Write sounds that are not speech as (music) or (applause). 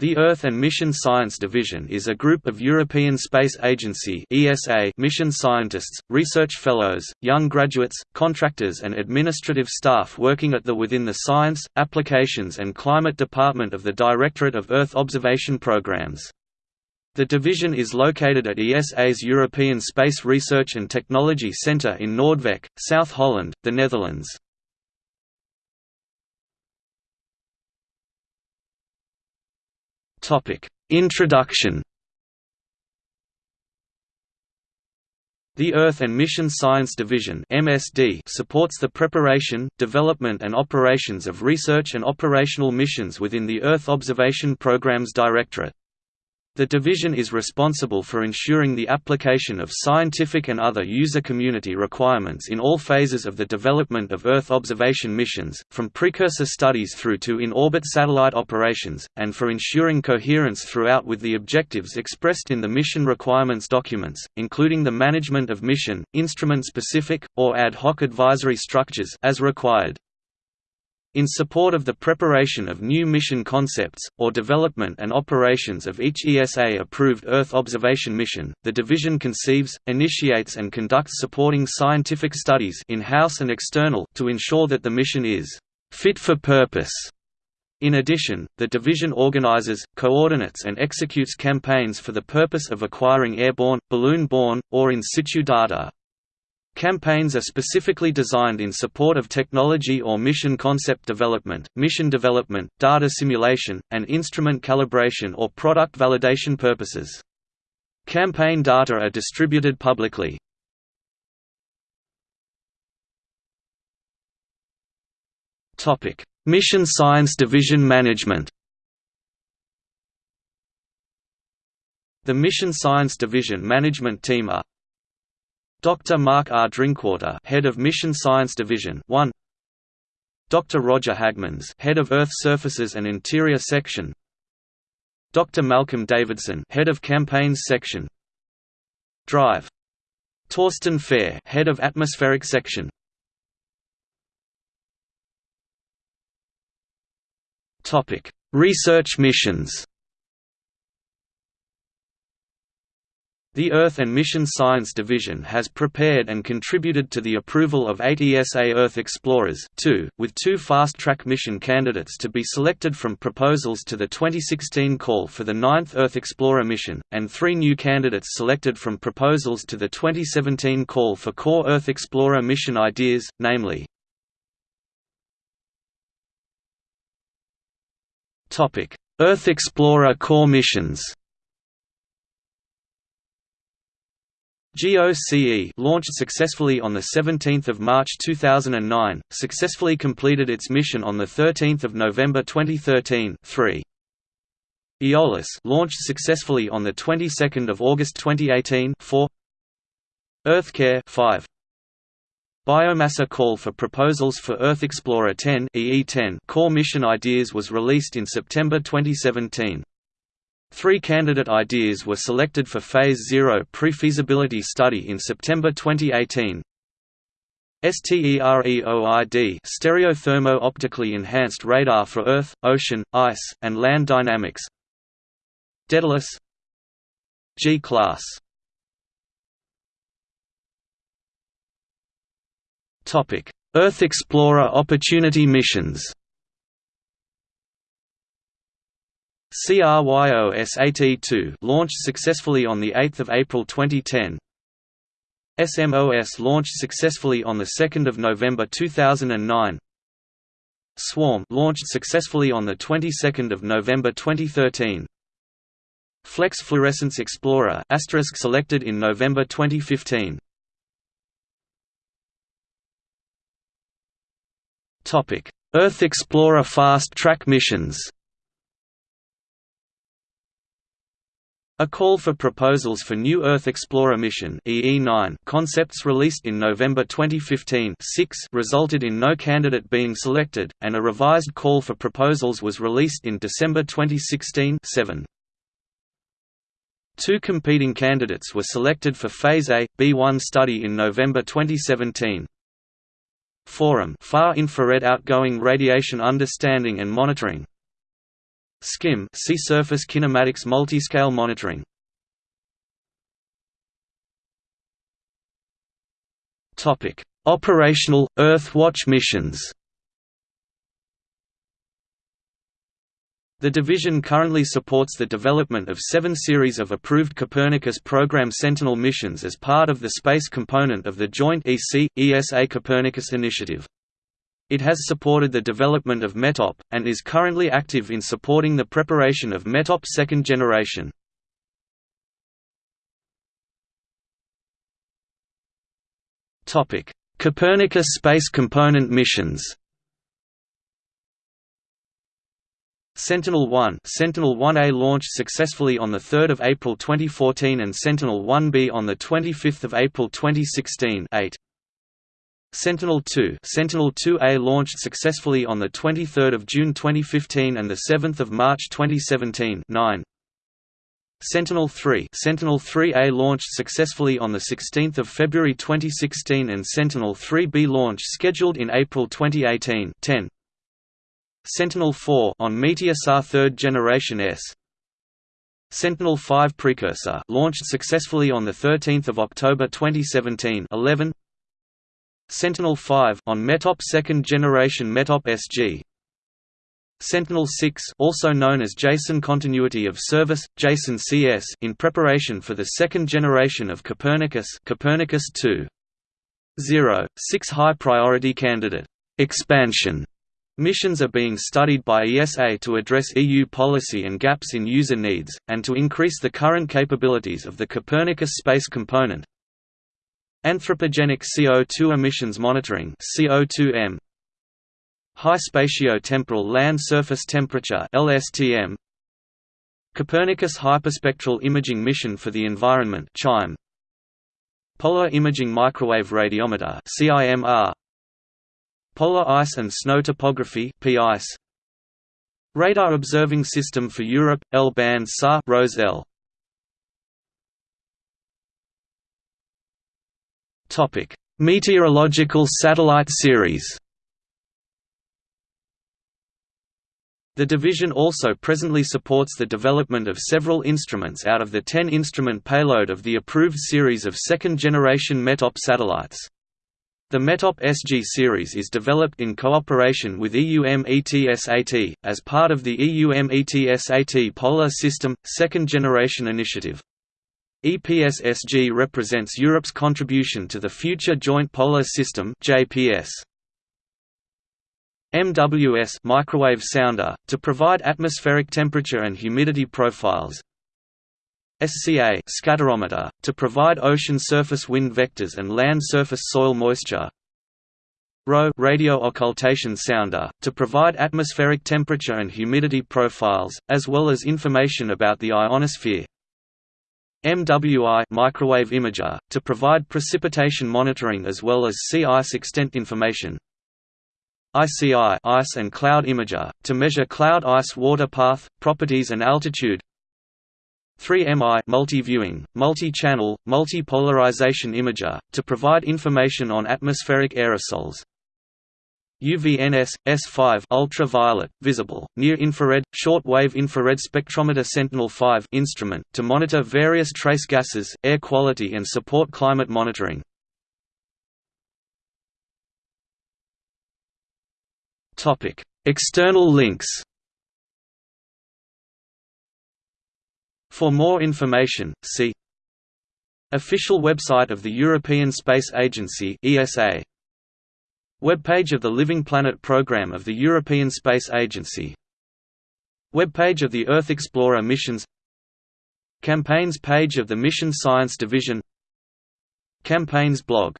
The Earth and Mission Science Division is a group of European Space Agency (ESA) mission scientists, research fellows, young graduates, contractors and administrative staff working at the within the Science, Applications and Climate Department of the Directorate of Earth Observation Programs. The division is located at ESA's European Space Research and Technology Centre in Noordwijk, South Holland, the Netherlands. Topic: Introduction. The Earth and Mission Science Division (MSD) supports the preparation, development and operations of research and operational missions within the Earth Observation Programs Directorate. The division is responsible for ensuring the application of scientific and other user community requirements in all phases of the development of Earth observation missions, from precursor studies through to in-orbit satellite operations, and for ensuring coherence throughout with the objectives expressed in the mission requirements documents, including the management of mission, instrument-specific, or ad hoc advisory structures as required. In support of the preparation of new mission concepts, or development and operations of each ESA-approved Earth observation mission, the division conceives, initiates and conducts supporting scientific studies in-house and external to ensure that the mission is «fit for purpose». In addition, the division organizes, coordinates and executes campaigns for the purpose of acquiring airborne, balloon-borne, or in situ data. Campaigns are specifically designed in support of technology or mission concept development, mission development, data simulation, and instrument calibration or product validation purposes. Campaign data are distributed publicly. Mission Science Division Management The Mission Science Division management team are Dr. Mark R. Drinkwater, Head of Mission Science Division 1 Dr. Roger Haagmans, Head of Earth Surfaces and Interior Section Dr. Malcolm Davidson, Head of Campaigns Section Drive Torsten Fehr, Head of Atmospheric Section Topic: Research missions The Earth and Mission Science Division has prepared and contributed to the approval of eight ESA Earth Explorers two, with two fast-track mission candidates to be selected from proposals to the 2016 call for the ninth Earth Explorer mission, and three new candidates selected from proposals to the 2017 call for core Earth Explorer mission ideas, namely Earth Explorer core missions GOCE launched successfully on 17 March 2009, successfully completed its mission on 13 November 2013 3. Aeolus launched successfully on the 22nd of August 2018 4. EarthCare 5. Biomassa call for proposals for Earth Explorer 10 EE10 core mission ideas was released in September 2017. Three candidate ideas were selected for Phase 0 pre-feasibility study in September 2018. STEREOID stereothermo-optically enhanced radar for Earth, ocean, ice, and land dynamics. Daedalus. G-class Earth Explorer Opportunity missions CryoSat-2 launched successfully on 8 April 2010 SMOS launched successfully on 2 November 2009 Swarm launched successfully on the 22nd of November 2013 Flex Fluorescence Explorer asterisk selected in November 2015 Topic Earth Explorer Fast Track missions A call for proposals for new Earth Explorer mission EE9 concepts released in November 2015 6 resulted in no candidate being selected, and a revised call for proposals was released in December 2016 7. Two competing candidates were selected for Phase A, B1 study in November 2017. Forum Far Infrared Outgoing Radiation Understanding and Monitoring SKIM Sea Surface Kinematics Multiscale Monitoring Topic: Operational Earthwatch missions. The division currently supports the development of seven series of approved Copernicus program Sentinel missions as part of the space component of the joint EC-ESA Copernicus initiative. It has supported the development of METOP, and is currently active in supporting the preparation of METOP second generation. Copernicus Space Component missions Sentinel-1 Sentinel-1A launched successfully on 3 April 2014 and Sentinel-1B on 25 April 2016 8. Sentinel-2 Sentinel-2A launched successfully on 23 June 2015 and 7 March 2017 9. Sentinel-3 Sentinel-3A launched successfully on 16 February 2016 and Sentinel-3B launch scheduled in April 2018 10. Sentinel-4 on Meteosat third generation S. Sentinel-5 precursor launched successfully on 13 October 2017 11. Sentinel-5 on METOP second generation METOP SG Sentinel-6 also known as Jason Continuity of Service, Jason CS in preparation for the second generation of Copernicus Copernicus 2. 0. 6 high-priority candidate expansion missions are being studied by ESA to address EU policy and gaps in user needs, and to increase the current capabilities of the Copernicus space component. Anthropogenic CO2 emissions monitoring CO2M High spatio-temporal land surface temperature (LSTM). Copernicus Hyperspectral Imaging Mission for the Environment. (noise) Polar Imaging Microwave Radiometer (CIMR). Polar Ice and Snow Topography (PICE). Radar Observing System for Europe L-band SAR (ROSE-L). Topic: Meteorological Satellite Series. The division also presently supports the development of several instruments out of the 10-instrument payload of the approved series of second-generation METOP satellites. The METOP SG series is developed in cooperation with EUMETSAT, as part of the EUMETSAT Polar System, Second Generation Initiative. EPS-SG represents Europe's contribution to the Future Joint Polar System JPS. MWS microwave sounder, to provide atmospheric temperature and humidity profiles. SCA scatterometer, to provide ocean surface wind vectors and land surface soil moisture. RO radio occultation sounder, to provide atmospheric temperature and humidity profiles, as well as information about the ionosphere MWI microwave imager, to provide precipitation monitoring as well as sea ice extent information. ICI ice and cloud imager, to measure cloud ice water path, properties and altitude. 3MI multi-viewing, multi-channel, multi-polarization imager, to provide information on atmospheric aerosols UVNS, S5 ultraviolet, visible, near-infrared, short-wave infrared spectrometer Sentinel-5 instrument, to monitor various trace gases, air quality and support climate monitoring External links. For more information, see Official website of the European Space Agency (ESA). Webpage of the Living Planet program of the European Space Agency. Webpage of the Earth Explorer missions. Campaigns page of the Mission Science Division. Campaigns blog